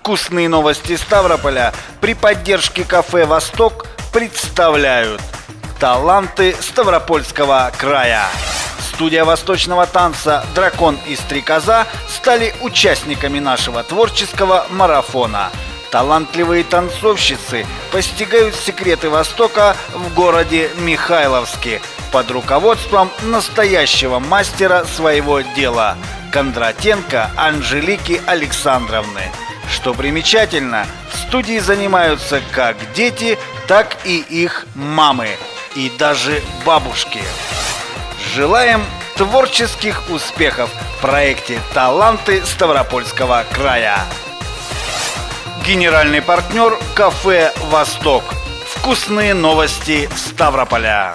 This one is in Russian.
Вкусные новости Ставрополя при поддержке кафе «Восток» представляют Таланты Ставропольского края Студия восточного танца «Дракон и стрекоза» стали участниками нашего творческого марафона – Талантливые танцовщицы постигают секреты Востока в городе Михайловске под руководством настоящего мастера своего дела Кондратенко Анжелики Александровны. Что примечательно, в студии занимаются как дети, так и их мамы и даже бабушки. Желаем творческих успехов в проекте «Таланты Ставропольского края». Генеральный партнер кафе «Восток». Вкусные новости Ставрополя.